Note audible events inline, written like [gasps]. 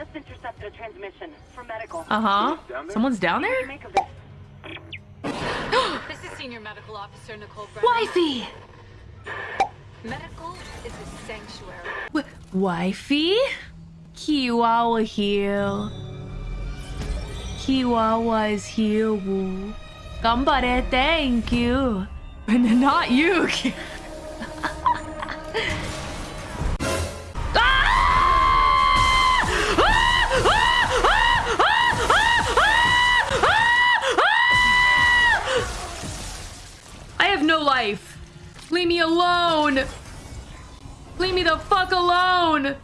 just intercepted a transmission for medical. Uh-huh. Down there? Someone's down What do you there? make of this? [gasps] This is Senior Medical Officer Nicole Brennan. Wifey! Medical is a sanctuary. W wifey? Kiwawa here. Kiwawa is here. woo. Gambare, thank you. [laughs] Not you. Life. Leave me alone. Leave me the fuck alone.